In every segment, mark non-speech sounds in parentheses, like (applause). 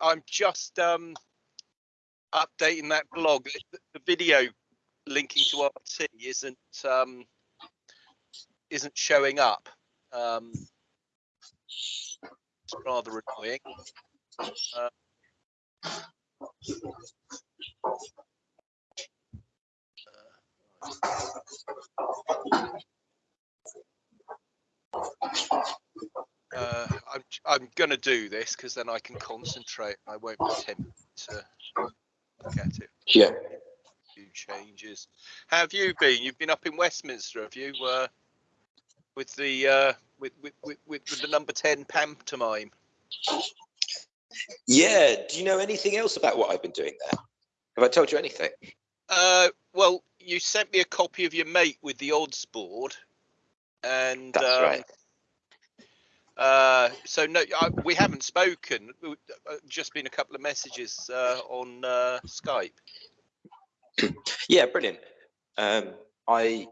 I'm just um, updating that blog. The, video linking to RT isn't um, isn't showing up. Um, it's rather annoying. Uh, uh, I'm I'm gonna do this because then I can concentrate. I won't attempt to look at it. Yeah. Few changes. How have you been? You've been up in Westminster, have you? Uh, with the uh, with, with, with with with the number ten pantomime. Yeah. Do you know anything else about what I've been doing there? Have I told you anything? Uh, well, you sent me a copy of your mate with the odds board, and That's um, right. Uh, so no, I, we haven't spoken. Uh, Just been a couple of messages uh, on uh, Skype. Yeah, brilliant. Um, I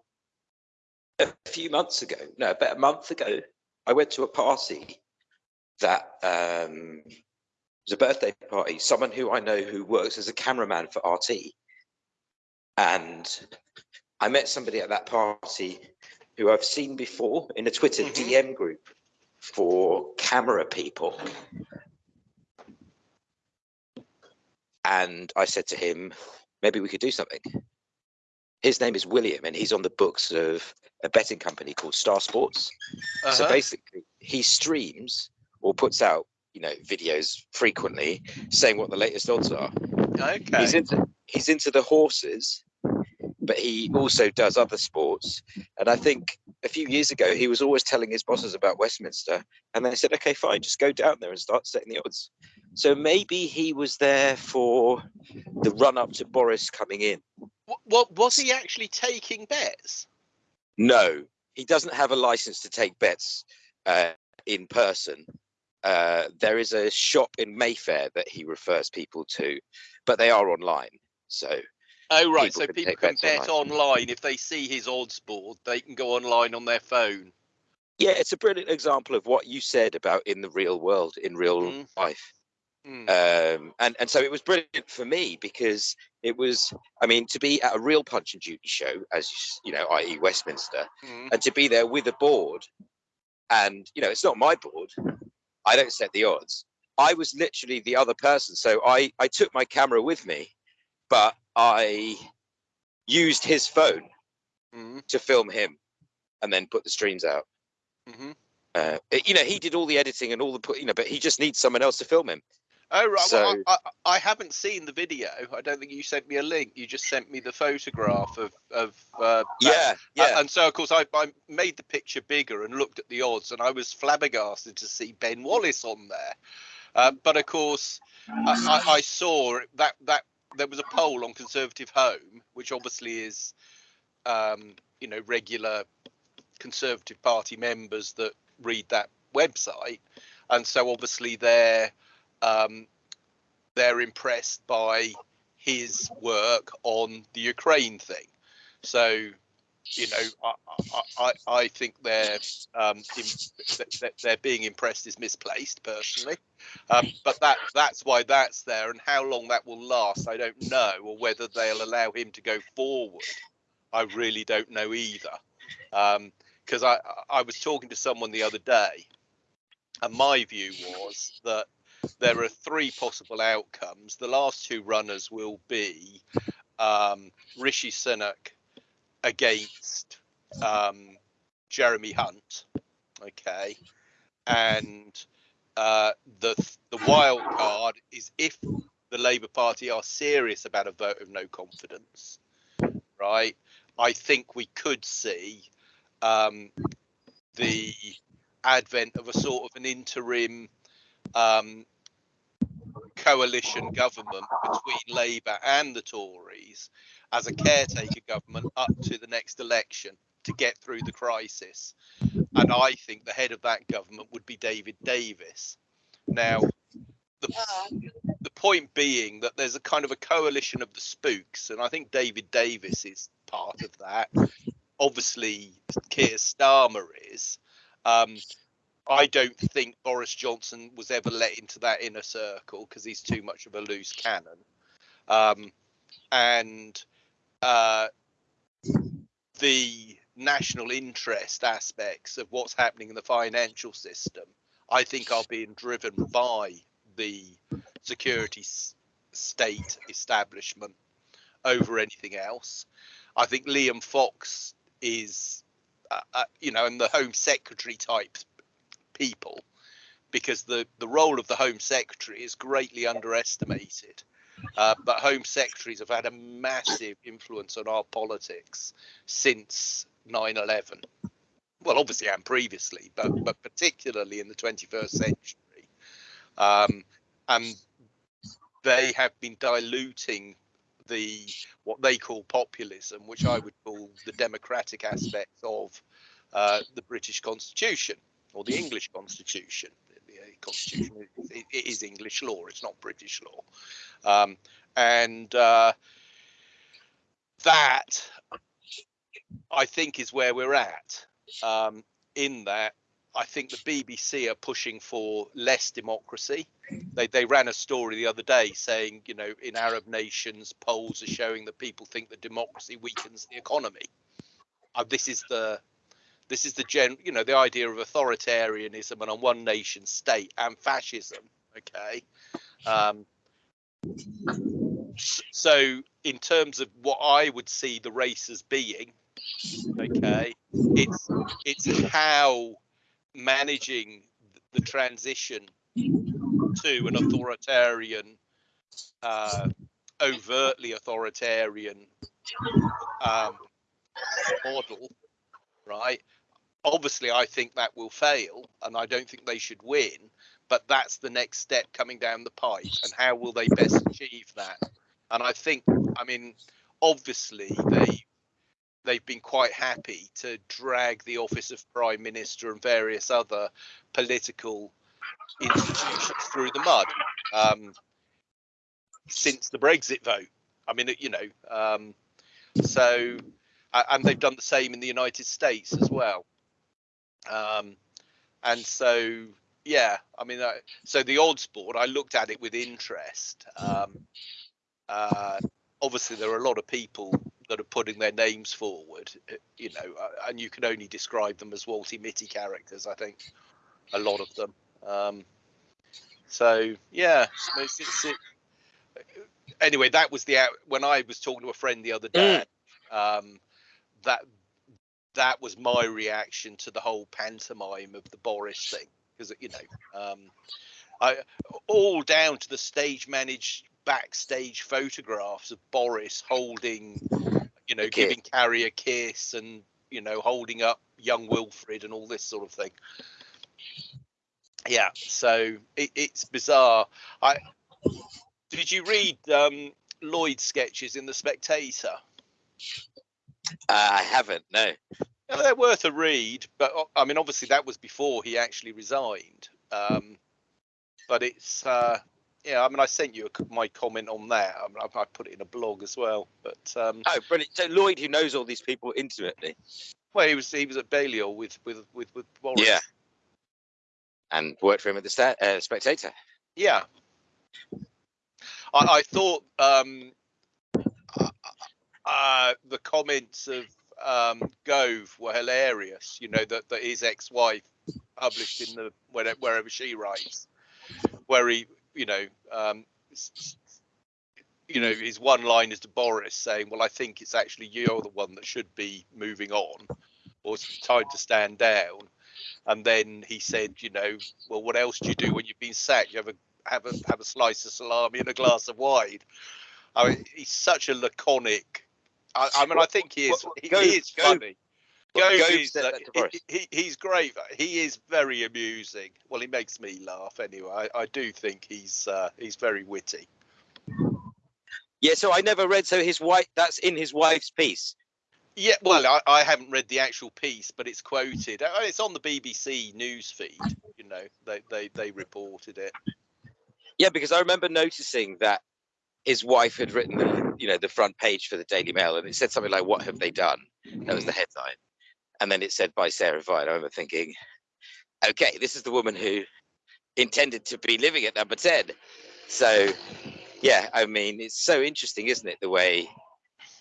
a few months ago, no, about a month ago, I went to a party that um, was a birthday party. Someone who I know who works as a cameraman for RT, and I met somebody at that party who I've seen before in a Twitter Mhm. DM group for camera people. And I said to him, maybe we could do something. His name is William, and he's on the books of a betting company called Star Sports. So Uh-huh. basically, he streams or puts out, you know, videos frequently saying what the latest odds are. Okay. He's into he's into the horses, but he also does other sports. And I think a few years ago, he was always telling his bosses about Westminster, and they said, "Okay, fine, just go down there and start setting the odds." So maybe he was there for the run up to Boris coming in. What, what was he actually taking bets? No, he doesn't have a license to take bets uh, in person. Uh, there is a shop in Mayfair that he refers people to, but they are online. So Oh right, People so can people take can bets bet online. online if they see his odds board. They can go online on their phone. yeah, it's a brilliant example of what you said about in the real world, in real Mhm. life. Hmm. Um, and and so it was brilliant for me because it was, I mean, to be at a real Punch and Judy show, as you know, i.e. Westminster, Hmm. and to be there with a board and you know it's not my board i don't set the odds i was literally the other person so i i took my camera with me but i used his phone Hmm. to film him and then put the streams out hmm uh, you know he did all the editing and all the put you know but he just needs someone else to film him Oh right, well, I, I, I haven't seen the video. I don't think you sent me a link. You just sent me the photograph of of. Uh, yeah Uh, yeah and so, of course, I, I made the picture bigger and looked at the odds, and I was flabbergasted to see Ben Wallace on there. Uh, but of course, I, I, I saw that that there was a poll on Conservative Home, which obviously is, um, you know, regular Conservative Party members that read that website, and so obviously they're um, they're impressed by his work on the Ukraine thing. So you know, I, I, I, think they're um, in, they're being impressed is misplaced personally, um, but that that's why that's there, and how long that will last, I don't know, or whether they'll allow him to go forward, I really don't know either, because I I was talking to someone the other day, and my view was that there are three possible outcomes. The last two runners will be um, Rishi Sunak against um, Jeremy Hunt. Okay, and uh, the the wild card is if the Labour Party are serious about a vote of no confidence, right? I think we could see um, the advent of a sort of an interim um, coalition government between Labour and the Tories as a caretaker government up to the next election to get through the crisis. And I think the head of that government would be David Davis. Now, the, the point being that there's a kind of a coalition of the spooks, and I think David Davis is part of that. Obviously, Keir Starmer is. Um, I don't think Boris Johnson was ever let into that inner circle because he's too much of a loose cannon. Um, and uh, the national interest aspects of what's happening in the financial system, I think, are being driven by the security state establishment over anything else. I think Liam Fox is, uh, uh, you know, and the Home Secretary type people, because the the role of the Home Secretary is greatly underestimated. Uh, but Home Secretaries have had a massive influence on our politics since 9/11. Well, obviously and previously, but but particularly in the 21st century. Um, and they have been diluting the what they call populism, which I would call the democratic aspects of uh, the British Constitution or the English Constitution. Constitution it, it is English law; it's not British law, um, and uh, that I think is where we're at. Um, in that, I think the BBC are pushing for less democracy. They they ran a story the other day saying, you know, in Arab nations, polls are showing that people think that democracy weakens the economy. Uh, this is the this is the gen, you know, the idea of authoritarianism and a one nation state and fascism. Okay. Um, so in terms of what I would see the race as being, okay, it's it's how managing the transition to an authoritarian, uh, overtly authoritarian um, model, right? Obviously, I think that will fail, and I don't think they should win. But that's the next step coming down the pipe, and how will they best achieve that? And I think, I mean, obviously they they've been quite happy to drag the office of prime minister and various other political institutions through the mud um, since the Brexit vote. I mean, you know, um, so and they've done the same in the United States as well. Um, and so, yeah, I mean, uh, so the odds board, I looked at it with interest. Um, uh, obviously, there are a lot of people that are putting their names forward, uh, you know, uh, and you can only describe them as Walter Mitty characters. I think a lot of them. Um, so yeah, it's, it's, it, anyway, that was the when I was talking to a friend the other day. Mm. Um, that that was my reaction to the whole pantomime of the Boris thing because you know, um, I all down to the stage managed backstage photographs of Boris holding, you know, giving Carrie a kiss and you know holding up young Wilfred and all this sort of thing. Yeah, so it, it's bizarre. I did you read um, Lloyd's sketches in the Spectator? Uh, I haven't. No. They're worth a read, but I mean, obviously that was before he actually resigned. Um, but it's uh, yeah. I mean, I sent you a, my comment on that. I, mean, I, I, put it in a blog as well. But um, oh, brilliant! So Lloyd, who knows all these people intimately. Well, he was he was at Balliol with with with with Boris. Yeah. And worked for him at the sta- uh, Spectator. Yeah. I, I thought um, uh, the comments of um, Gove were hilarious. You know that, that his ex-wife published in the wherever, she writes, where he, you know, um, you know, his one line is to Boris saying, "Well, I think it's actually you're the one that should be moving on, or it's time to stand down." And then he said, "You know, well, what else do you do when you've been sacked? You have a have a have a slice of salami and a glass of wine." I mean, he's such a laconic I, I mean, I think he is. He, he is funny. Gove is, uh, he, he, he's great. He is very amusing. Well, he makes me laugh anyway. I, I do think he's uh, he's very witty. Yeah, so I never read. So his wife, that's in his wife's piece. Yeah, well, I, I haven't read the actual piece, but it's quoted. Uh, it's on the BBC news feed. You know, they they they reported it. Yeah, because I remember noticing that his wife had written the you know the front page for the Daily Mail, and it said something like "What have they done?" That was the headline, and then it said by Sarah Vine. I remember thinking, okay, this is the woman who intended to be living at number 10. So, yeah, I mean, it's so interesting, isn't it, the way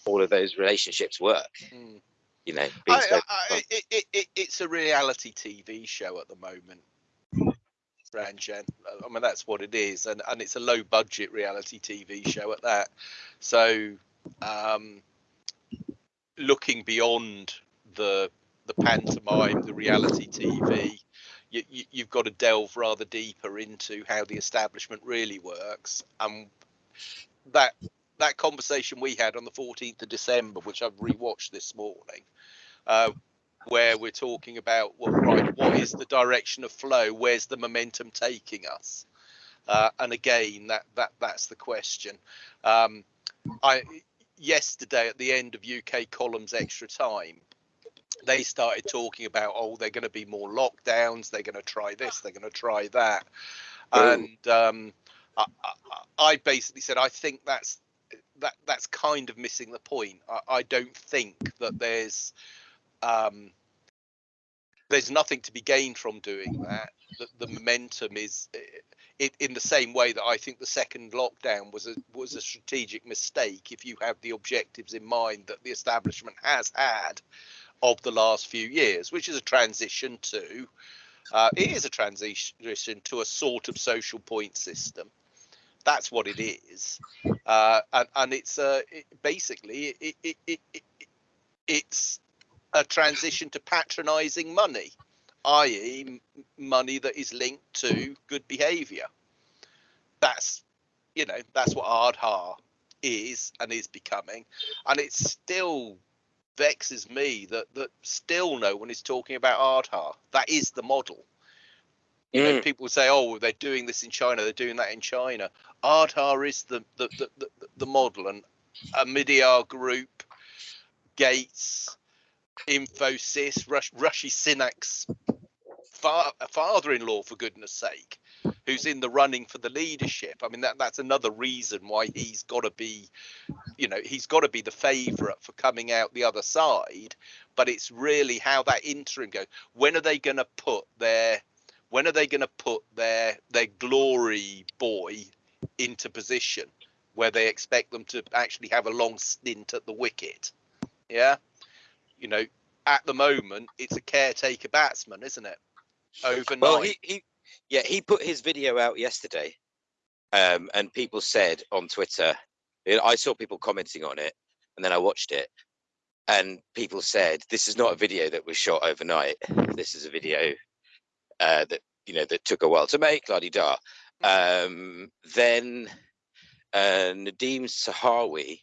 all of those relationships work? Mm. You know, I, so- I, it, it, it's a reality TV show at the moment. I mean, that's what it is, and and it's a low budget reality TV show at that. So, um, looking beyond the the pantomime, the reality TV, you, you, you've got to delve rather deeper into how the establishment really works, and that that conversation we had on the 14th of December, which I've rewatched this morning, uh, where we're talking about well, right, what is the direction of flow? Where's the momentum taking us? Uh, and again, that that that's the question. Um, I yesterday at the end of UK columns extra time, they started talking about oh they're going to be more lockdowns, they're going to try this, they're going to try that, Oh. and um, I, I, I basically said I think that's that that's kind of missing the point. I, I don't think that there's um, there's nothing to be gained from doing that. The, the momentum is it, in the same way that I think the second lockdown was a was a strategic mistake. If you have the objectives in mind that the establishment has had of the last few years, which is a transition to uh, it is a transition to a sort of social point system. That's what it is, uh, and and it's uh, it, basically it, it, it, it, it's a transition to patronising money, i.e., money that is linked to good behaviour. That's you know that's what Aadhaar is and is becoming, and it still vexes me that that still no one is talking about Aadhaar. That is the model. You know, Mm, people say, "Oh, they're doing this in China. They're doing that in China." Aadhaar is the the the, the, the model, and Omidyar Group, Gates, Infosys, Rush, Rishi Sunak's fa- father-in-law, for goodness sake, who's in the running for the leadership. I mean, that that's another reason why he's got to be, you know, he's got to be the favourite for coming out the other side. But it's really how that interim goes. When are they going to put their when are they going to put their their glory boy into position where they expect them to actually have a long stint at the wicket? Yeah, you know, at the moment it's a caretaker batsman, isn't it? Overnight. Well, he, he, yeah, he put his video out yesterday, um, and people said on Twitter, you I saw people commenting on it, and then I watched it, and people said this is not a video that was shot overnight. This is a video uh, that you know that took a while to make. La di da. Um, then uh, Nadhim Zahawi,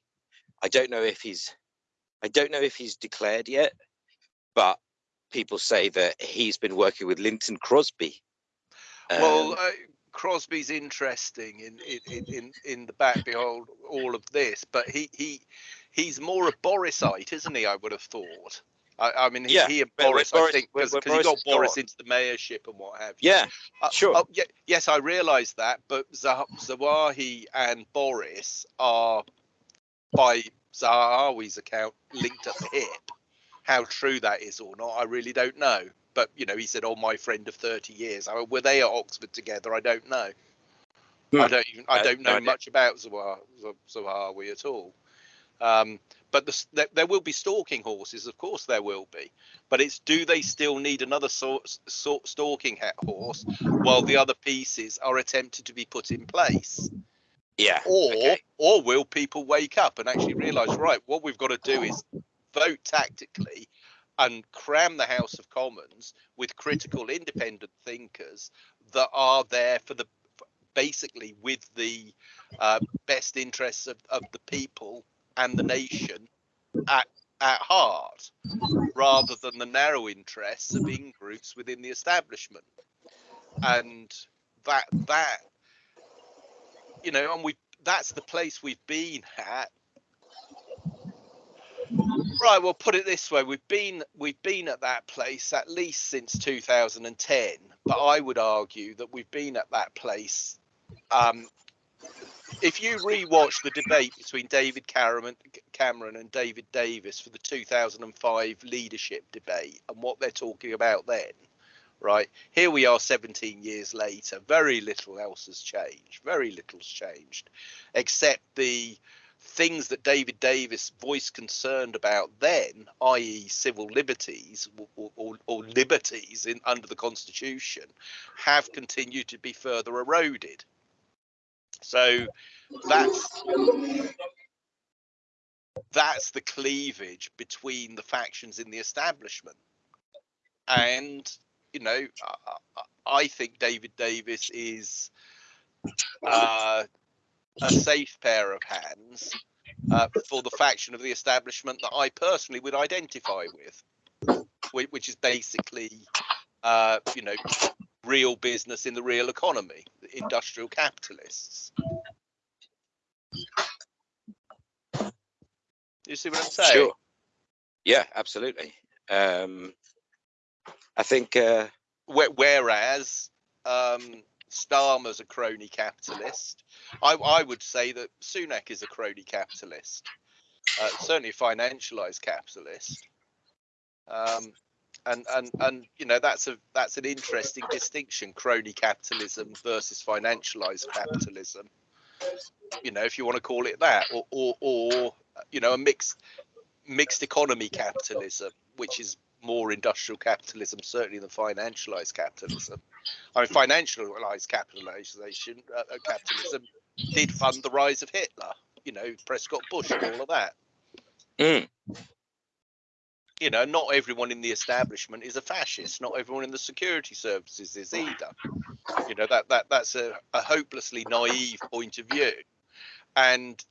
I don't know if he's, I don't know if he's declared yet, but people say that he's been working with Lynton Crosby. well, Um, uh, Crosby's interesting in in, in in in the back behold all of this, but he he he's more a Borisite, isn't he? I would have thought. I, I mean, he, Yeah, he and when Boris, I think, because he got is Boris into the mayorship and what have you. yeah, Uh, sure. Oh, yeah, yes, I realise that, but Zahawi and Boris are, by Zahawi's account, linked at the hip. How true that is or not, I really don't know. But you know, he said, "Oh, my friend of 30 years." I mean, were they at Oxford together? I don't know. I Hmm. don't even. I Uh, don't no know much about Zahawi at all. Um, but the, there, there will be stalking horses, of course there will be. But it's do they still need another sort, sort stalking horse while the other pieces are attempted to be put in place? Yeah. Or okay. or will people wake up and actually realise right, what we've got to do is vote tactically and cram the House of Commons with critical independent thinkers that are there for the basically with the uh, best interests of, of the people and the nation at at heart rather than the narrow interests of in groups within the establishment and that that you know and we that's the place we've been at. Right well put it this way we've been we've been at that place at least since 2010 but i would argue that we've been at that place um if you rewatch the debate between David Cameron, Cameron and David Davis for the 2005 leadership debate and what they're talking about then, right? Here we are 17 years later. Very little else has changed. Very little's changed, except the things that David Davis voiced concerned about then, i.e., civil liberties or, or, or liberties in under the Constitution, have continued to be further eroded. So that's that's the cleavage between the factions in the establishment, and you know, I, I think David Davis is uh, a safe pair of hands uh, for the faction of the establishment that I personally would identify with, which is basically, uh, you know, real business in the real economy, industrial capitalists. You see what I'm saying? Sure. Yeah, absolutely. Um, I think. Uh, Whereas um, Starmer's a crony capitalist. I, I would say that Sunak is a crony capitalist, uh, certainly a financialized capitalist. Um, and and and you know that's a that's an interesting distinction: crony capitalism versus financialized capitalism. You know, if you want to call it that, or or, or you know, a mixed mixed economy capitalism, which is more industrial capitalism, certainly than financialized capitalism. I mean, financialized capitalization, uh, uh, capitalism did fund the rise of Hitler, you know, Prescott Bush and all of that. mm, You know, not everyone in the establishment is a fascist. Not everyone in the security services is either. You know, that that that's a, a hopelessly naive point of view. And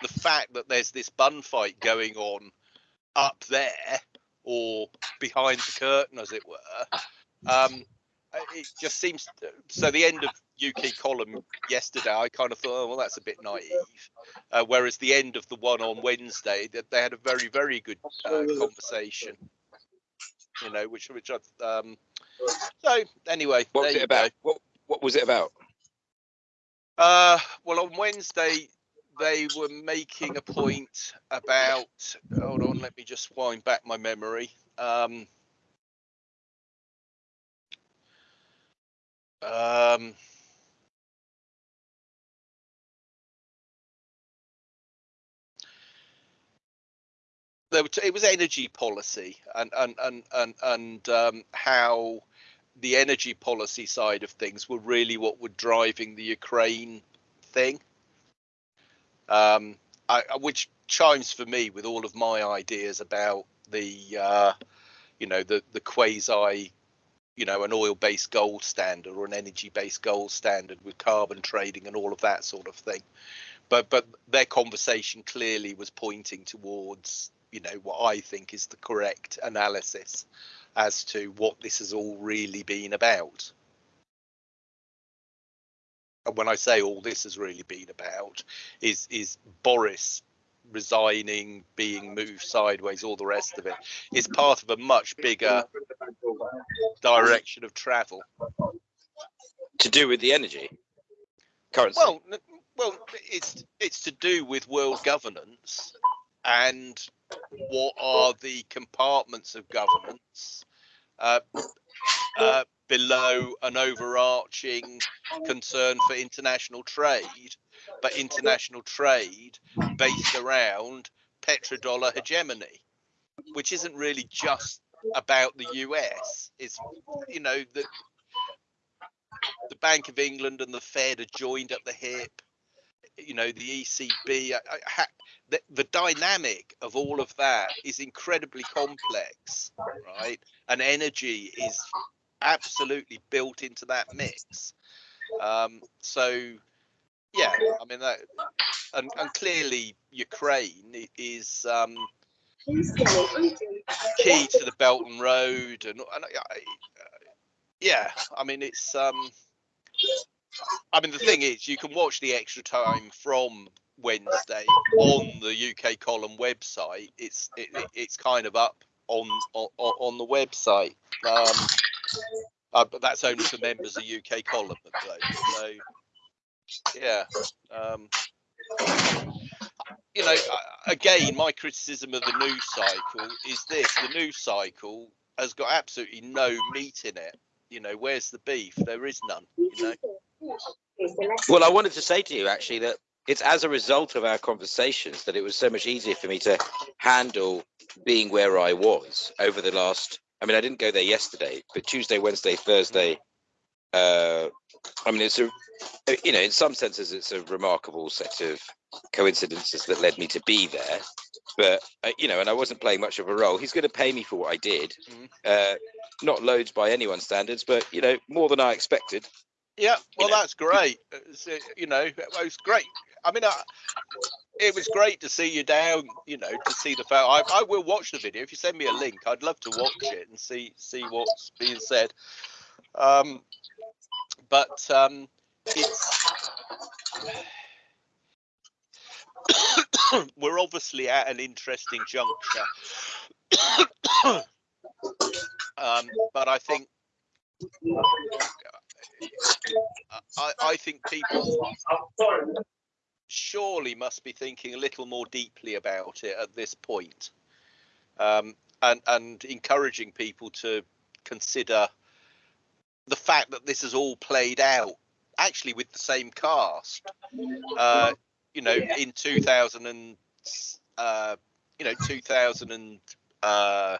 the fact that there's this bun fight going on up there or behind the curtain, as it were. Um, it just seems so. The end of UK column yesterday, I kind of thought, oh well, that's a bit naive. Uh, whereas the end of the one on Wednesday, that they had a very, very good uh, conversation. You know, which which I um. So anyway, what was it about? go. What What was it about? Uh, well, on Wednesday they were making a point about. Hold on, let me just wind back my memory. Um, um, it was energy policy and and and and, and um, how the energy policy side of things were really what were driving the Ukraine thing. Um, I, which chimes for me with all of my ideas about the, uh, you know, the the quasi, you know, an oil-based gold standard or an energy-based gold standard with carbon trading and all of that sort of thing. But but their conversation clearly was pointing towards, you know, what I think is the correct analysis as to what this has all really been about. And when I say all this has really been about, is is Boris resigning, being moved sideways, all the rest of it, is part of a much bigger direction of travel. To do with the energy currency. Well, well, it's it's to do with world governance and what are the compartments of governance uh, uh, below an overarching concern for international trade, but international trade based around petrodollar hegemony, which isn't really just about the US. It's you know the the Bank of England and the Fed are joined at the hip. You know the ECB. I, I, the, the dynamic of all of that is incredibly complex, right? And energy is absolutely built into that mix. Um, so, yeah, I mean that, and, and clearly Ukraine is um, key to the Belt and Road, and, and I- yeah, I mean it's. Um, I mean the thing is, you can watch the extra time from Wednesday on the UK column website. It's it, it- it's kind of up on on, on the website. Um, uh, but that's only for members of UK column though. So yeah. Um, you know, again, my criticism of the news cycle is this: the news cycle has got absolutely no meat in it. You know, where's the beef? There is none. You know. Well, I wanted to say to you actually that it's as a result of our conversations that it was so much easier for me to handle being where I was over the last. I mean, I didn't go there yesterday, but Tuesday, Wednesday, Thursday. Uh, I mean, it's a, you know, in some senses, it's a remarkable set of coincidences that led me to be there. But uh, you know, and I wasn't playing much of a role. He's going to pay me for what I did. Mhm. Uh, not loads by anyone's standards, but you know, more than I expected. Yeah, well, know. that's great. It's, uh, you know, it was great. I mean, I, it was great to see you down. You know, to see the photo. I, I will watch the video if you send me a link. I'd love to watch it and see see what's being said. Um, but um, it's (coughs) we're obviously at an interesting juncture. (coughs) um, but I think I, I think people surely must be thinking a little more deeply about it at this point, um, and and encouraging people to consider the fact that this has all played out actually with the same cast. Uh, you know, in 2000 and uh, you know 2000 and uh,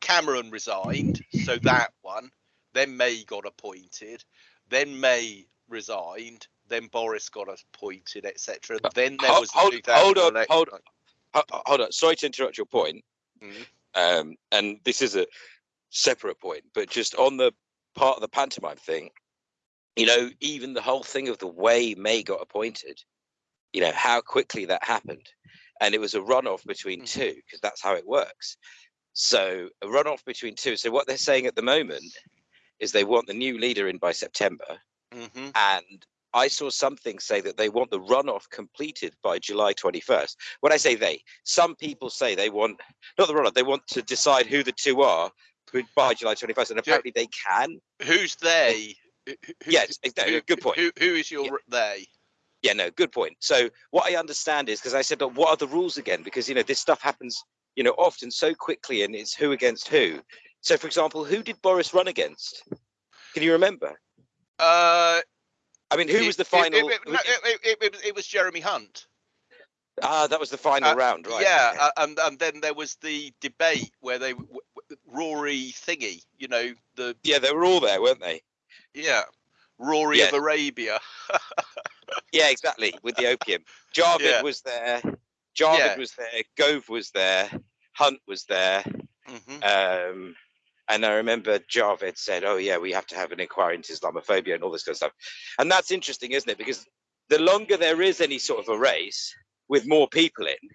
Cameron resigned, so that one. Then May got appointed. Then May resigned. Then Boris got appointed, etc. Then there Hold- was the hold- hold on, hold Ho- ho- Hold on, sorry to interrupt your point. Mhm. Um, and this is a separate point, but just on the part of the pantomime thing, you know, even the whole thing of the way May got appointed, you know, how quickly that happened. And it was a runoff between Mhm. two, because that's how it works. So a runoff between two. So what they're saying at the moment is they want the new leader in by September. Mhm. And I saw something say that they want the runoff completed by July 21st. When I say they, some people say they want not the runoff, they want to decide who the two are by July 21st, and apparently they can. Who's they? Who- Yes, no, who- good point. Who, who is your they? Yeah, no, good point. So what I understand is because I said, but what are the rules again? Because you know this stuff happens, you know, often so quickly, and it's who against who. So, for example, who did Boris run against? Can you remember? Uh, I mean, who it- was the final? It, it, no, it, it, was- Jeremy Hunt. ah, that was the final Uh, round, right? Yeah, okay. uh, and and then there was the debate where they Rory thingy, you know, the yeah, they were all there, weren't they? yeah, Rory Yeah. of Arabia. Yeah, exactly. With the opium, Javid Yeah. was there. Javid Yeah. was there. Gove was there. Hunt was there. Mhm. Um, and I remember Javid said, "Oh yeah, we have to have an inquiry into Islamophobia and all this kind of stuff." And that's interesting, isn't it? Because the longer there is any sort of a race with more people in,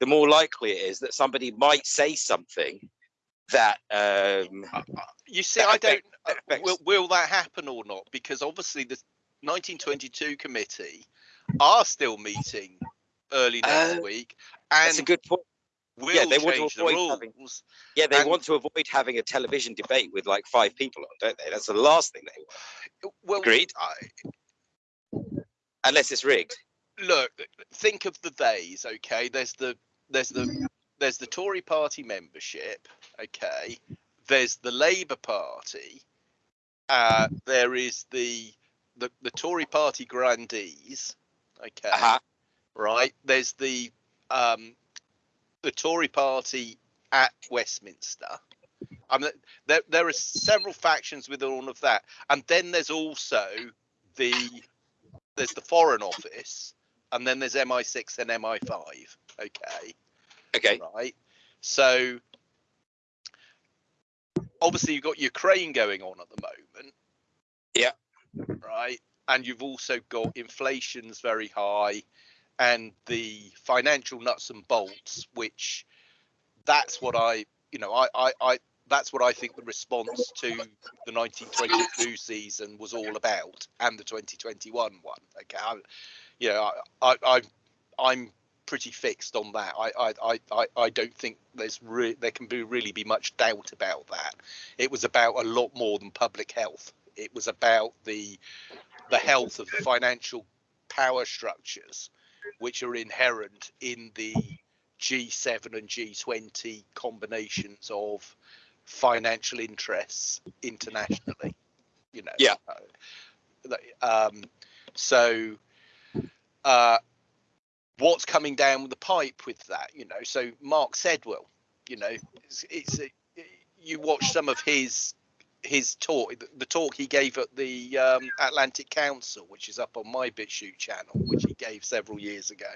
the more likely it is that somebody might say something that um, You see, that I don't. affect- that uh, affects- Will, will that happen or not? Because obviously the 1922 committee are still meeting early next Uh, week, and that's a good point. will yeah, they want to change the avoid rules. having- Yeah, they And- want to avoid having a television debate with like five people on, don't they? That's the last thing they want, Well, Agreed. I, unless it's rigged. look think of the days okay there's the there's the there's the tory party membership okay. There's the labour party. Uh there is the the, the tory party grandees okay. Uh-huh. right there's the um the tory party at westminster. I mean, there, there are several factions within all of that. And then there's also the there's the foreign office and then there's mi6 and mi5 okay Okay. right so obviously you've got ukraine going on at the moment Yeah. right and you've also got inflation's very high and the financial nuts and bolts which that's what i you know i i, I that's what I think the response to the 1922 season was all about, and the 2021 one. Okay, I, you know, I, I, I I'm pretty fixed on that. I, I, I, I, I don't think there's re- there can be really be much doubt about that. It was about a lot more than public health. It was about the the health of the financial power structures, which are inherent in the G7 and G20 combinations of financial interests internationally. You know. Yeah. Uh, um, so, uh, what's coming down the pipe with that? You know, so Mark Sedwill, you know, it's, it's a, you watch some of his his talk, the talk he gave at the um, Atlantic Council, which is up on my BitChute channel, which he gave several years ago.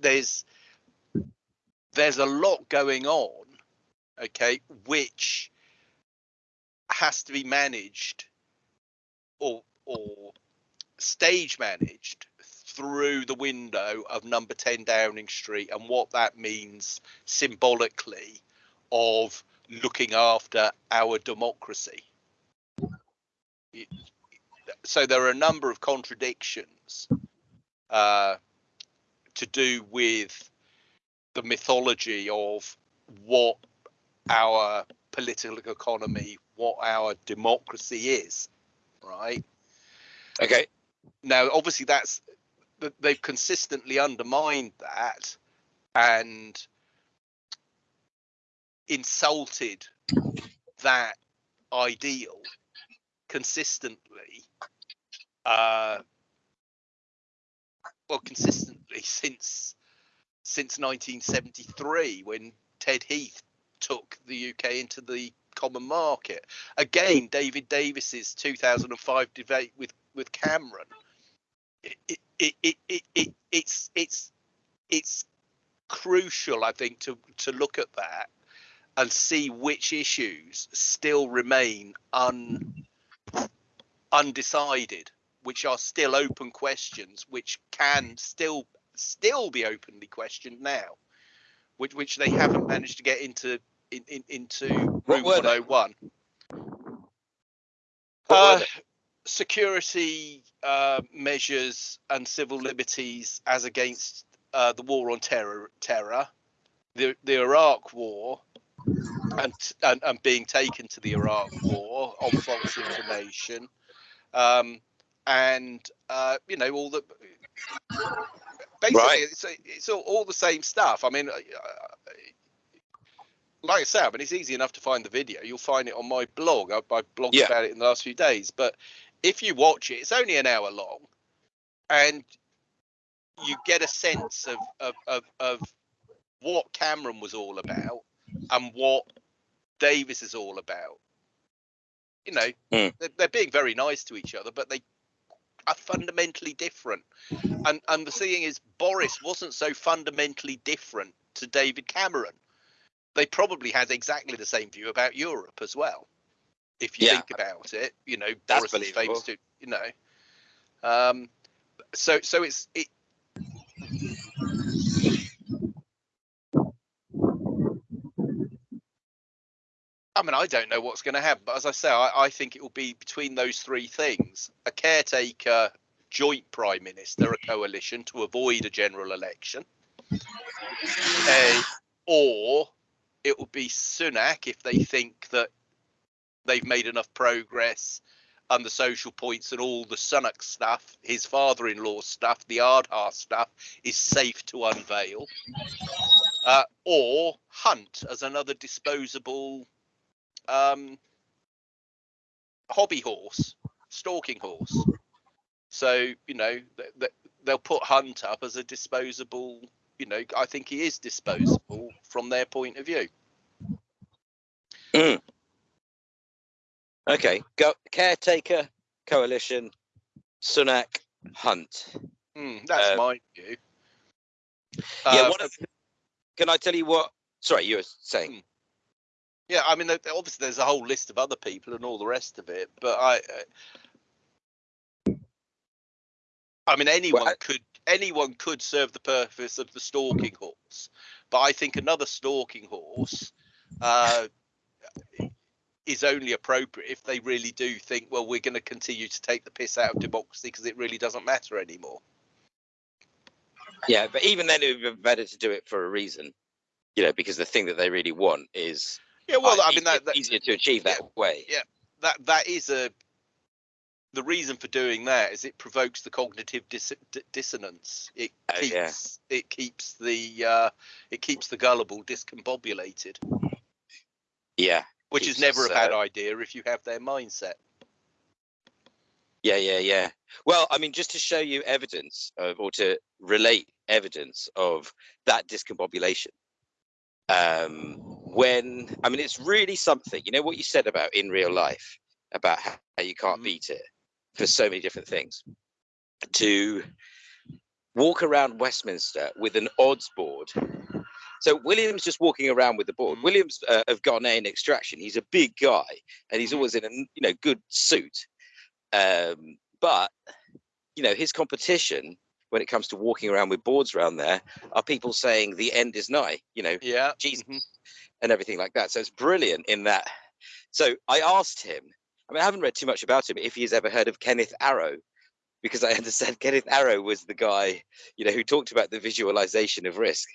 There's there's a lot going on, okay, which has to be managed or or stage managed through the window of number 10 Downing Street and what that means symbolically of looking after our democracy. So there are a number of contradictions uh, to do with the mythology of what our political economy, what our democracy is, right? Okay. Now, obviously, that's they've consistently undermined that and insulted that ideal consistently uh well consistently (laughs) since since 1973 when Ted Heath took the UK into the common market. Again, David Davis's 2005 debate with with Cameron. It, it, it, it, it, it it's it's it's crucial, I think, to to look at that and see which issues still remain un undecided, which are still open questions, which can still still be openly questioned now, which which they haven't managed to get into in, in into room 101. Uh, security uh, measures and civil liberties as against uh, the war on terror, terror, the the Iraq War, and, and and being taken to the Iraq War on false information, um, and uh, you know all the basically right. it's it's all, all the same stuff. I mean, like I said, I mean it's easy enough to find the video. You'll find it on my blog. I, I blogged yeah. about it in the last few days. But if you watch it, it's only an hour long, and you get a sense of of, of, of what Cameron was all about and what Davis is all about. You know, mm. they're, they're, being very nice to each other, but they are fundamentally different. And and the thing is, Boris wasn't so fundamentally different to David Cameron. They probably had exactly the same view about Europe as well. If you yeah. think about it, you know, That's Boris is famous to, you know. Um, so so it's it I mean, I don't know what's going to happen, but as I say, I, I, think it will be between those three things: a caretaker, joint prime minister, a coalition to avoid a general election, a, or it will be Sunak if they think that they've made enough progress and the social points and all the Sunak stuff, his father-in-law stuff, the Aadhaar stuff, is safe to unveil. Uh, or Hunt as another disposable um, hobby horse, stalking horse. So you know they'll put Hunt up as a disposable. You know, I think he is disposable from their point of view. Mm. Okay, go caretaker coalition, Sunak Hunt. Mm, that's uh, my view. Yeah, uh, of, can I tell you what? Sorry, you were saying. Hmm. Yeah, I mean, obviously there's a whole list of other people and all the rest of it, but I, uh, I mean, anyone well, I, could anyone could serve the purpose of the stalking horse, but I think another stalking horse uh, is only appropriate if they really do think, well, we're going to continue to take the piss out of democracy because it really doesn't matter anymore. Yeah, but even then, it would be better to do it for a reason, you know, because the thing that they really want is yeah, well, I mean that, that easier to achieve that yeah, way. Yeah, that that is a the reason for doing that is it provokes the cognitive dis- dissonance. It oh, keeps yeah. it keeps the uh, it keeps the gullible discombobulated. Yeah, which is never us, a bad uh, idea if you have their mindset. Yeah, yeah, yeah. Well, I mean, just to show you evidence of, or to relate evidence of that discombobulation. Um, when I mean, it's really something. You know what you said about in real life about how you can't Mhm. beat it for so many different things. To walk around Westminster with an odds board. So Williams just walking around with the board. Mhm. Williams uh, of Ghanaian extraction. He's a big guy, and he's Mhm. always in a you know good suit. Um, but you know his competition when it comes to walking around with boards around there are people saying the end is nigh. You know Yeah. Jesus mhm. and everything like that. So it's brilliant in that. So I asked him. I mean, I haven't read too much about him. If he's ever heard of Kenneth Arrow, because I understand (laughs) Kenneth Arrow was the guy, you know, who talked about the visualization of risk.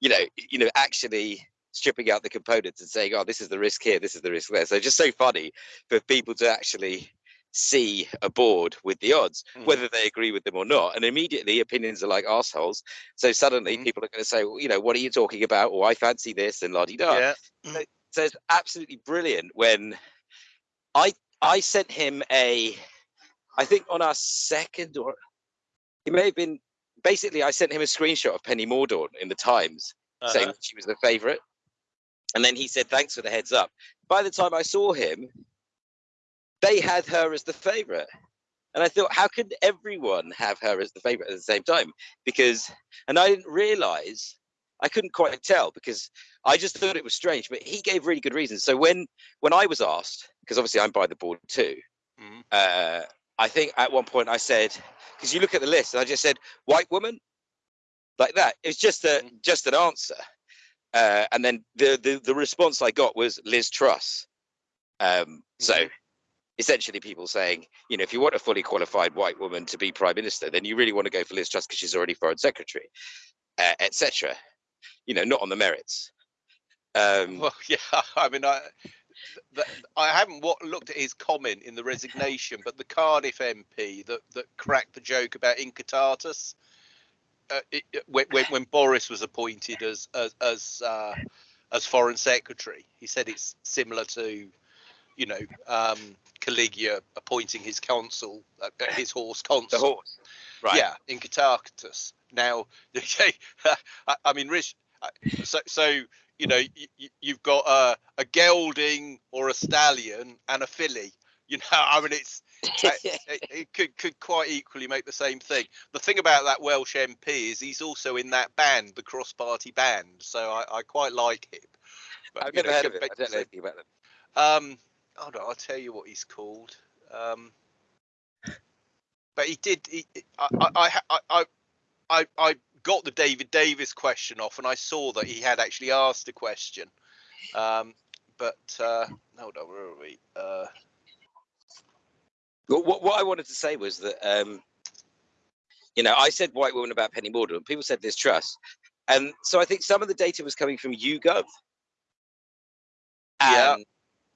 You know, you know, actually stripping out the components and saying, "Oh, this is the risk here, this is the risk there." So just so funny for people to actually see a board with the odds, Mhm. whether they agree with them or not. And immediately opinions are like assholes. So suddenly Mhm. people are going to say, well, you know, what are you talking about? Or I fancy this and la di da Yeah. so it's absolutely brilliant when I I sent him a I think on our second or he may have been basically I sent him a screenshot of Penny Mordaunt in the Times saying Uh-huh. that she was the favorite. And then he said thanks for the heads up. By the time I saw him, they had her as the favorite. And I thought, how could everyone have her as the favorite at the same time? Because, and I didn't realize, I couldn't quite tell because I just thought it was strange. But he gave really good reasons. So when when I was asked, because obviously I'm by the board too, Mhm. uh, I think at one point I said, because you look at the list, and I just said white woman, like that. It's just a Mhm. just an answer. Uh, and then the, the the response I got was Liz Truss. Um, so Mhm. essentially people saying, you know, if you want a fully qualified white woman to be prime minister, then you really want to go for Liz Truss because she's already foreign secretary, uh, etc. You know, not on the merits. Um, Well, (laughs) yeah. I mean, I I haven't what, looked at his comment in the resignation, but the Cardiff MP that that cracked the joke about Incitatus. Uh, it, when, when when Boris was appointed as as as, uh, as foreign secretary, he said it's similar to, you know, um, Caligula appointing his consul, uh, uh, his horse consul. the horse, right? Yeah, Incitatus. Now, (laughs) I, I mean, Rich. So, so you know, you, you've got a, a gelding or a stallion and a filly. (laughs) You know, I mean, it's (laughs) it, it could could quite equally make the same thing. The thing about that Welsh MP is he's also in that band, the Cross Party Band. So I, I quite like him. But, i've never know, heard of it i don't know anything about them um hold on i'll tell you what he's called. Um, but he did. He, I, I, I, I, I, I got the David Davis question off, and I saw that he had actually asked a question. Um, but uh, hold on, where are we? Uh, Well, what, what I wanted to say was that, um, you know, I said white woman about Penny Mordaunt. People said Liz Truss, and so I think some of the data was coming from YouGov, Yeah. and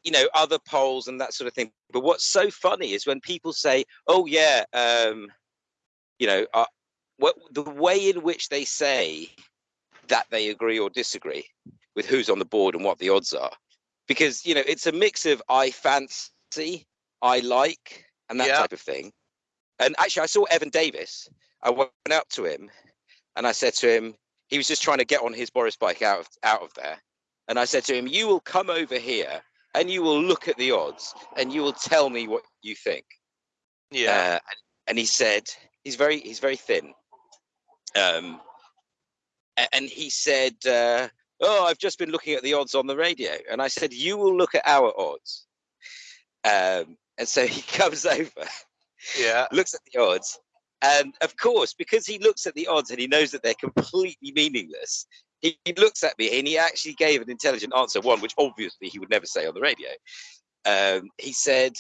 you know, other polls and that sort of thing. But what's so funny is when people say, "Oh yeah," um, you know, uh, what the way in which they say that they agree or disagree with who's on the board and what the odds are, because you know, it's a mix of I fancy, I like, and that Yeah. type of thing. And actually, I saw Evan Davis. I went up to him and I said to him, he was just trying to get on his Boris bike out of out of there. And I said to him, "You will come over here and you will look at the odds and you will tell me what you think." yeah. Uh, and, and he said he's very he's very thin. Um, and he said, uh, "Oh, I've just been looking at the odds on the radio." And I said, "You will look at our odds." Um, and so (laughs) he comes over yeah. looks at the odds, and of course, because he looks at the odds and he knows that they're completely meaningless, he, he looks at me and he actually gave an intelligent answer, one which obviously he would never say on the radio. Um, he said,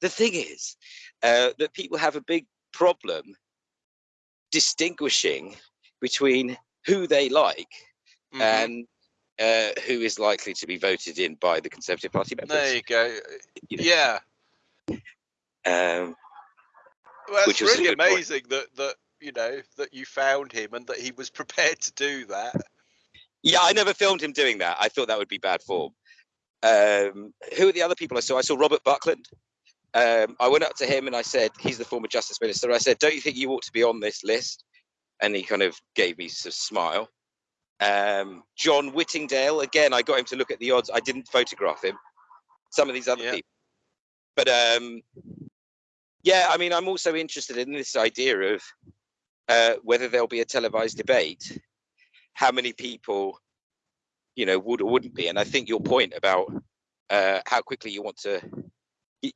"The thing is uh, that people have a big problem distinguishing between who they like mhm. and." Uh, who is likely to be voted in by the Conservative Party members? there you go. you know. Yeah. Um, Well, it's Which was a really good point. amazing that that you know that you found him and that he was (laughs) prepared to do that. Yeah, I never filmed him doing that. I thought that would be bad form. Um, who are the other people I saw? I saw Robert Buckland. Um, I went up to him and I said, he's the former Justice Minister. I said, don't you think you ought to be on this list? And he kind of gave me a smile. Um, John Whittingdale, again, I got him to look at the odds. I didn't photograph him. Some of these other Yeah. people. But um, yeah, I mean, I'm also interested in this idea of uh, whether there'll be a televised debate, how many people, you know, would or wouldn't be. And I think your point about uh, how quickly you want to,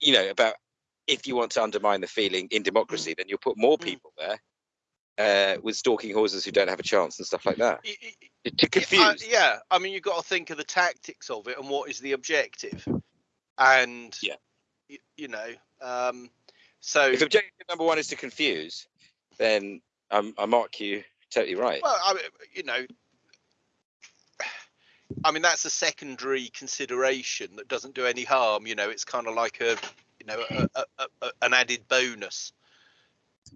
you know, about if you want to undermine the feeling in democracy, then you'll put more Mm. people there uh, with stalking horses who don't have a chance and stuff like that y- to- confuse. yeah, I mean, you've got to think of the tactics of it and what is the objective, and Yeah. y- you know, um, so if objective number one is to confuse, then um, I mark you totally right. well, I you know, I mean that's a secondary consideration that doesn't do any harm. You know, it's kind of like a, you know, a, a, a, an added bonus.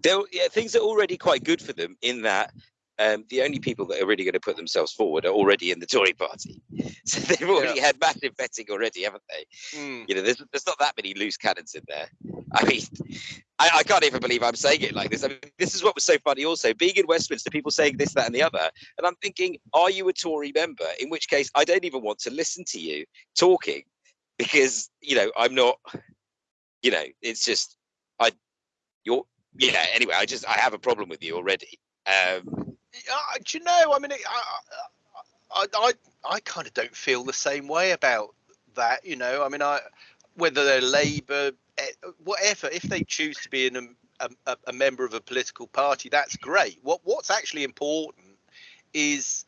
They're, yeah, things are already quite good for them in that um, the only people that are really going to put themselves forward are already in the Tory party. (laughs) So they've already had massive betting already, haven't they? Mm. You know, there's there's not that many loose cannons in there. I mean, I, I can't even believe I'm saying it like this. I mean, this is what was so funny. Also, being in Westminster, people saying this, that, and the other, and I'm thinking, are you a Tory member? In which case, I don't even want to listen to you talking because you know I'm not. You know, it's just I, you're. Yeah. Anyway, I just I have a problem with you already. Um, Uh, do you know? I mean, it, I, I, I, I kind of don't feel the same way about that. You know, I mean, I whether they're Labour, eh, whatever, if they choose to be in a, a, member of a political party, that's great. What what's actually important is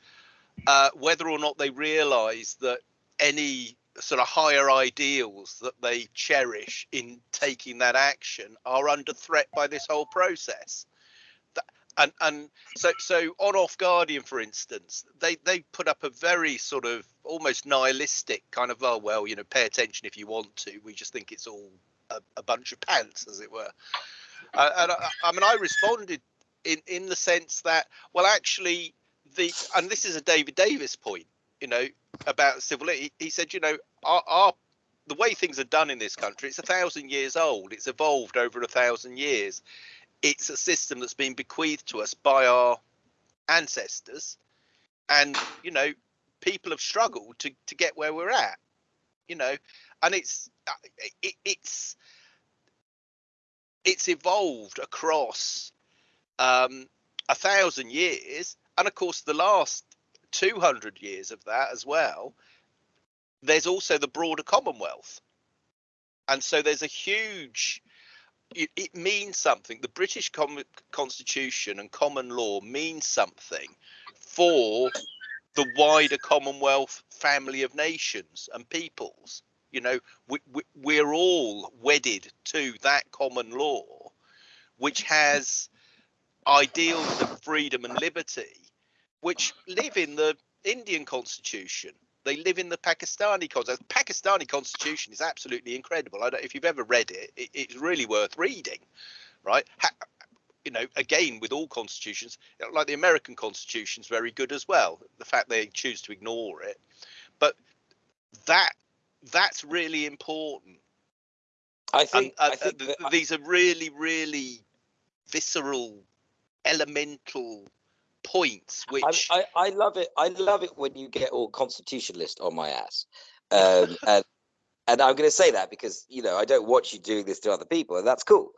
uh, whether or not they realise that any sort of higher ideals that they cherish in taking that action are under threat by this whole process. And and so so on OffGuardian for instance they they put up a very sort of almost nihilistic kind of oh well you know pay attention if you want to. We just think it's all a, a bunch of pants as it were. Uh, and I, I mean i responded in in the sense that well actually the and this is a david davis point you know about civil he, he said you know our, our the way things are done in this country it's a thousand years old. It's evolved over a thousand years it's a system that's been bequeathed to us by our ancestors. And you know people have struggled to to get where we're at you know. And it's uh, it, it's it's evolved across um a thousand years. And of course the last 200 years of that as well there's also the broader commonwealth. And so there's a huge it, it means something. The British com- Constitution and common law means something for the wider Commonwealth family of nations and peoples. You know, we, we, we're all wedded to that common law, which has ideals of freedom and liberty, which live in the Indian Constitution. They live in the Pakistani constitution. The Pakistani constitution is absolutely incredible. I don't, if you've ever read it, it, it's really worth reading, right? Ha, you know, again with all constitutions, like the American Constitution is very good as well. The fact they choose to ignore it, but that that's really important. I And think, uh, I think uh, th- these are really, really visceral, elemental points, which I, I, I love it. I love it when you get all constitutionalist on my ass. Um, (laughs) and and I'm going to say that because you know I don't watch you doing this to other people, and that's cool.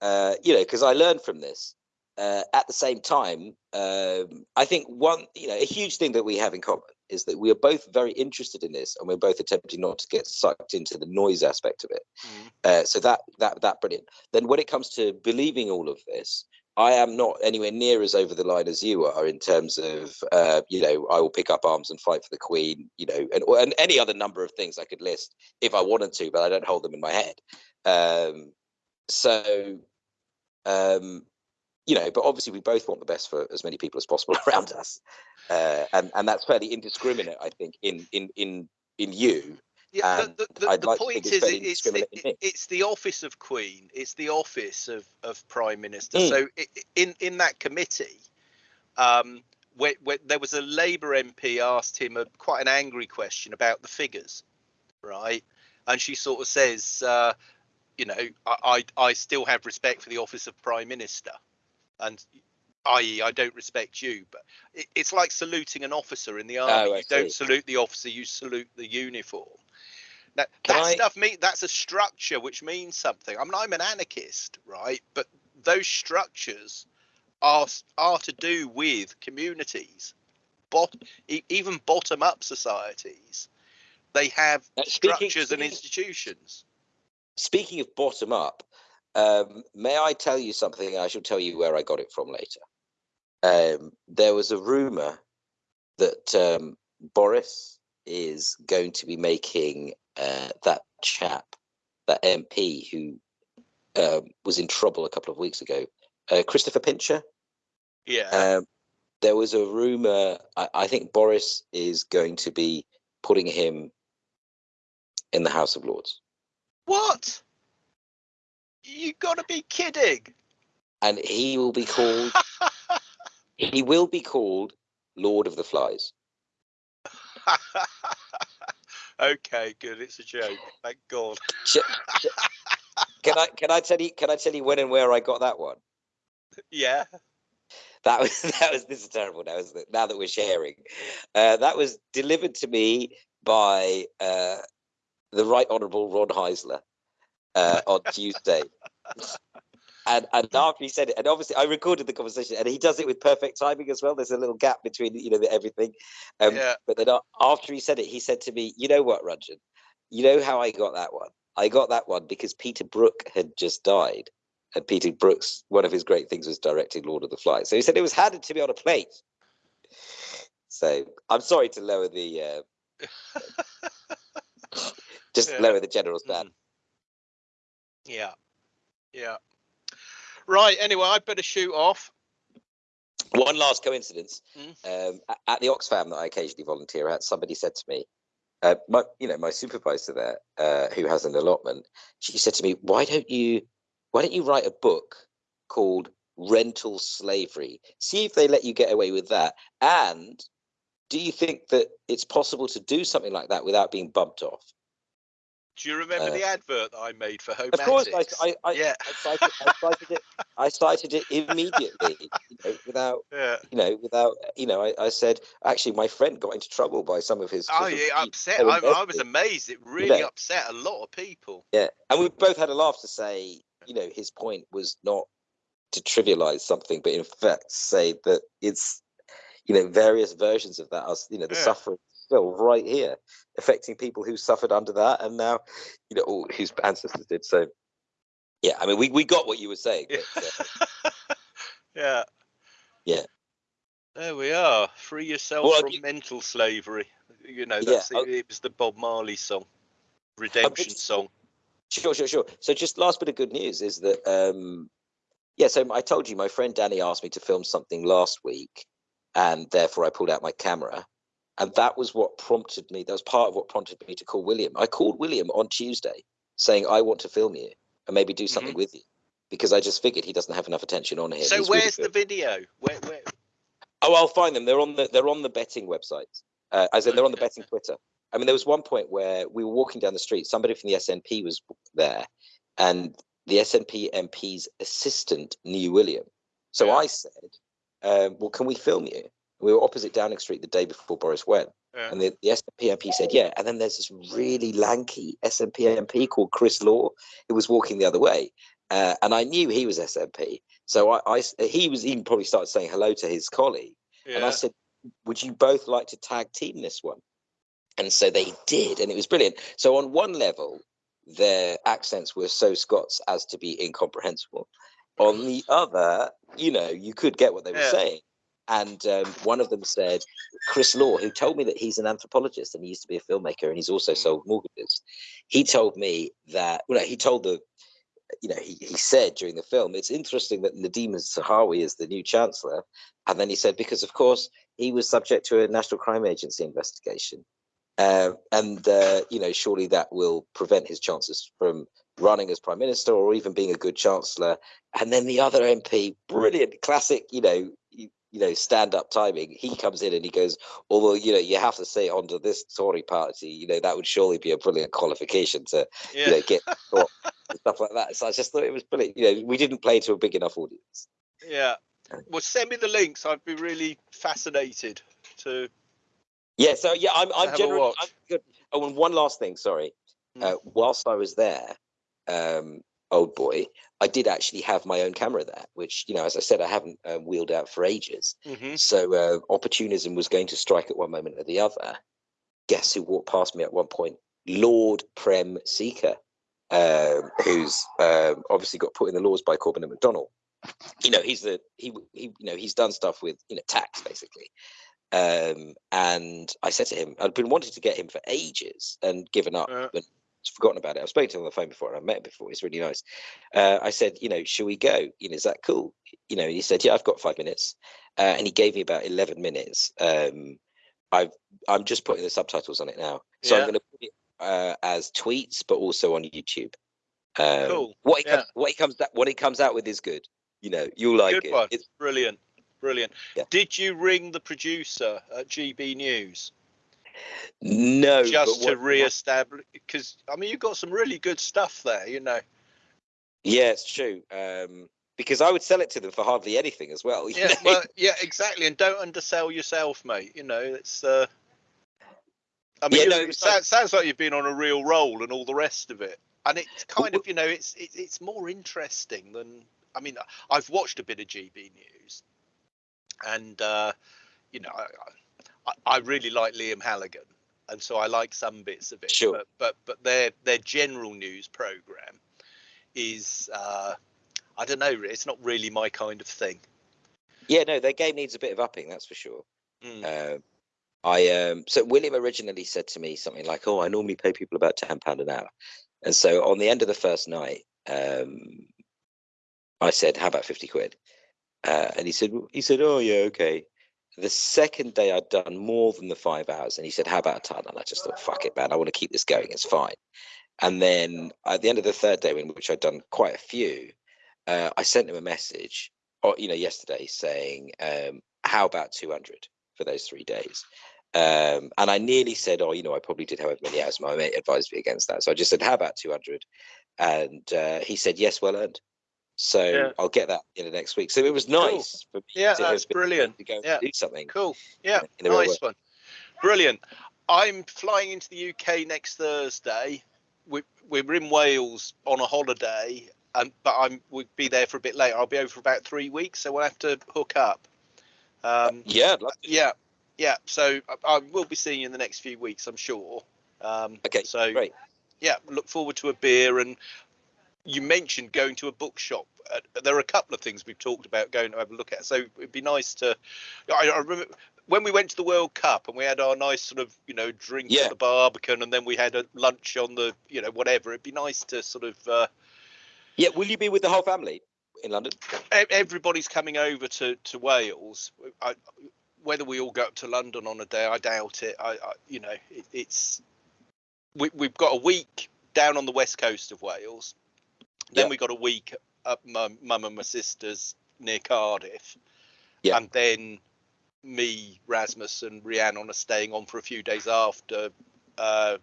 Uh, you know, because I learned from this. Uh, at the same time, um, I think one, you know, a huge thing that we have in common is that we are both very interested in this, and we're both attempting not to get sucked into the noise aspect of it. Mm. Uh, so that that that brilliant. Then when it comes to believing all of this, I am not anywhere near as over the line as you are in terms of uh, you know I will pick up arms and fight for the Queen, you know, and and any other number of things I could list if I wanted to, but I don't hold them in my head. Um, so, um, you know, but obviously we both want the best for as many people as possible (laughs) around us, uh, and and that's fairly indiscriminate, I think, in in in in you. Yeah, And the, the, the, the like point is, it's, it, it's the office of Queen, it's the office of, of Prime Minister. Mm. So in in that committee, um, where, where there was a Labour MP asked him a quite an angry question about the figures, right? And she sort of says, uh, you know, I, I I still have respect for the office of prime minister, and i.e., I don't respect you. But it, it's like saluting an officer in the army. Oh, you don't salute the officer, you salute the uniform. Can that I- stuff mean that's a structure which means something. I mean, I'm an anarchist, right? But those structures are are to do with communities, bot even bottom up societies. They have Uh, speaking- structures and institutions. Speaking of bottom up, um, may I tell you something? I shall tell you where I got it from later. Um, there was a rumor that um, Boris is going to be making uh, that chap, that MP who um, was in trouble a couple of weeks ago, uh, Christopher Pincher. Yeah. Um, there was a rumor. I, I think Boris is going to be putting him in the House of Lords, what? You got to be kidding. and he will be called. (laughs) he will be called Lord of the Flies. (laughs) okay, good. It's a joke. Thank God. Can I can I tell you can I tell you when and where I got that one? Yeah. That was (laughs) that was this is terrible now, isn't it? Now that we're sharing, uh, that was delivered to me by uh, the Right Honourable Ron Heisler uh, on (laughs) Tuesday. And, and after he said it, and obviously I recorded the conversation, and he does it with perfect timing as well. There's a little gap between you know the, everything. Um, Yeah. But then after he said it, he said to me, "You know what, Ranjan? You know how I got that one? I got that one because Peter Brook had just died, and Peter Brooks, one of his great things was directing Lord of the Flies. So he said it was handed to me on a plate. So I'm sorry to lower the, uh, (laughs) just Yeah. lower the general stand. Mm. Yeah. Yeah. Right. Anyway, I'd better shoot off. One last coincidence. Mm. Um, at the Oxfam that I occasionally volunteer at, somebody said to me, uh, my, you know, my supervisor there, uh, who has an allotment, she said to me, "Why don't you, why don't you write a book called Rental Slavery? See if they let you get away with that. And do you think that it's possible to do something like that without being bumped off?" Do you remember Uh, the advert that I made for Home Of course, I, I, I, yeah. I, cited, I cited it. (laughs) I cited it immediately, you know, without (laughs) Yeah. you know, without, you know, I, I said, actually, my friend got into trouble by some of his. Oh yeah, upset. I, I was amazed. It really know. upset a lot of people. Yeah, and we both had a laugh to say, you know, his point was not to trivialize something, but in fact say that it's, you know, various versions of that. Us, you know, the Yeah. suffering still right here, affecting people who suffered under that, and now, you know, all whose ancestors did. So, yeah, I mean, we we got what you were saying. Yeah. But, uh, (laughs) yeah. Yeah. There we are. Free yourself Well, from you- mental slavery. You know, that's I- it, it was the Bob Marley song, redemption s- song. Sure, sure, sure. So just last bit of good news is that um yeah, so I told you my friend Danny asked me to film something last week and therefore I pulled out my camera. And that was what prompted me. That was part of what prompted me to call William. I called William on Tuesday saying I want to film you and maybe do something with you. Because I just figured he doesn't have enough attention on him. So He's really where's the video? Where, where? Oh, I'll find them. They're on the they're on the betting website. Uh, as in, they're on the betting Twitter. I mean, there was one point where we were walking down the street. Somebody from the SNP was there, and the SNP MP's assistant knew William. So Yeah. I said, um, "Well, can we film you?" We were opposite Downing Street the day before Boris went, Yeah. and the, the SNP MP said, "Yeah." And then there's this really lanky SNP MP called Chris Law who was walking the other way, uh, and I knew he was SNP. So I he was even probably started saying hello to his colleague. And I said, Would you both like to tag team this one? And so they did, and it was brilliant. So, on one level, their accents were so Scots as to be incomprehensible. On the other, you know, you could get what they were saying. And um, one of them said, Chris Law, who told me that he's an anthropologist and he used to be a filmmaker and he's also Mm. sold mortgages. He told me that, well, no, he told the, you know, he, he said during the film, it's interesting that Nadhim Zahawi is the new chancellor. And then he said, because of course he was subject to a National Crime Agency investigation. Uh, and, uh, you know, surely that will prevent his chances from running as prime minister or even being a good chancellor. And then the other MP, brilliant, classic, you know, you- know, stand up timing. He comes in and he goes, although you know, you have to say onto this Tory party, you know, that would surely be a brilliant qualification to Yeah. you know get (laughs) stuff like that. So I just thought it was brilliant. You know, we didn't play to a big enough audience. Yeah. Well, send me the links. I'd be really fascinated to. Yeah, so yeah, I'm I'm generally. I'm good. Oh, and one last thing, sorry. Mm. Uh, whilst I was there, um, old boy, I did actually have my own camera there, which you know, as I said, I haven't uh, wheeled out for ages. Mhm. So uh, opportunism was going to strike at one moment or the other. Guess who walked past me at one point? Lord Prem Sikka, um, who's um, obviously got put in the laws by Corbyn and McDonnell. You know, he's the he, he you know he's done stuff with you know tax basically. Um, and I said to him, I'd been wanting to get him for ages and given up Yeah. and forgotten about it. I've spoken to him on the phone before and I met him before. He's really nice. Uh, I said, you know, should we go? You know, is that cool? You know, he said, yeah, I've got five minutes. Uh, and he gave me about 11 minutes. Um, I've, I'm just putting the subtitles on it now. So Yeah. I'm going to put it uh, as tweets, but also on YouTube. Um, Cool. What he, Yeah. comes, what he comes that what he comes out with is good. You know, you'll like Good it. one. It's, Brilliant. Brilliant. Yeah. Did you ring the producer at GB News no, just to re-establish? Because I mean, you've got some really good stuff there. You know. Yeah, it's true. Um, because I would sell it to them for hardly anything as well. (laughs) Yeah. know? Well, yeah, exactly. And don't undersell yourself, mate. You know, it's. uh I mean, Yeah, no, it sounds, sounds like you've been on a real roll and all the rest of it. And it's kind of, you know, it's it, it's more interesting than. I mean, I've watched a bit of GB News, and uh, you know, I, I, I really like Liam Halligan, and so I like some bits of it. Sure. But but but their their general news program is, uh, I don't know, it's not really my kind of thing. yeah, no, their game needs a bit of upping, that's for sure. Mm. Um, I um, so William originally said to me something like, "Oh, I normally pay people about ten pound an hour," and so on the end of the first night, um, I said, "How about fifty quid?" Uh, and he said, "He said, oh yeah, okay." The second day I'd done more than the five hours, and he said, "How about a ton?" And I just thought, "Fuck it, man! I want to keep this going. It's fine." And then at the end of the third day, in which I'd done quite a few, uh, I sent him a message, or you know, yesterday saying, um, "How about two hundred for those three days?" Um, and I nearly said, "Oh, you know, I probably did however many hours." My mate advised me against that, so I just said, "How about 200?" And uh, he said, "Yes, well earned." So Yeah. I'll get that in the next week. So it was nice for me Yeah, to that's brilliant. to go Yeah. do something. Cool. Yeah, in real nice one. Brilliant. I'm flying into the UK next Thursday. We, we're in Wales on a holiday, and but I'm we'll be there for a bit later. I'll be over for about three weeks, so we'll have to hook up. Um, Yeah, love yeah, yeah. So I, I will be seeing you in the next few weeks, I'm sure. Um, Okay, So great. yeah, look forward to a beer. And you mentioned going to a bookshop. Uh, there are a couple of things we've talked about going to have a look at. So it'd be nice to. I, I remember when we went to the World Cup and we had our nice sort of you know drink Yeah. at the Barbican, and then we had a lunch on the you know whatever. It'd be nice to sort of. Uh, Yeah, will you be with the whole family in London? everybody's coming over to to Wales. I, whether we all go up to London on a day, I doubt it. I, I you know, it, it's we we've got a week down on the west coast of Wales. Then we got a week at my mum and my sister's near Cardiff. And then me, Rasmus, and Rhiannon are staying on for a few days after uh,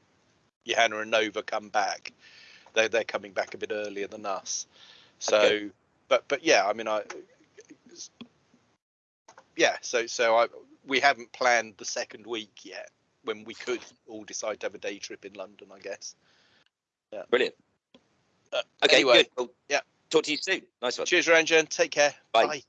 Johanna and Nova come back. They're they're coming back a bit earlier than us. So, Okay. but but yeah, I mean, I yeah. So so I we haven't planned the second week yet when we could all decide to have a day trip in London. I guess. Yeah. Brilliant. Uh, Okay, anyway, good. Well, yeah. Talk to you soon. Nice one. Cheers, Ranjan. Take care. Bye. Bye.